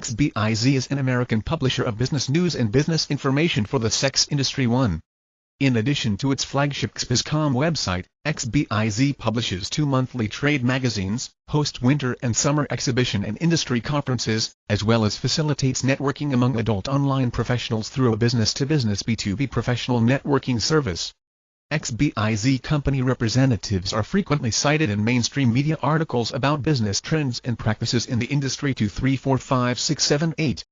XBIZ is an American publisher of business news and business information for the sex industry one. In addition to its flagship XBizCom website, XBIZ publishes two monthly trade magazines, hosts winter and summer exhibition and industry conferences, as well as facilitates networking among adult online professionals through a business-to-business B2B professional networking service. XBIZ company representatives are frequently cited in mainstream media articles about business trends and practices in the industry 234568.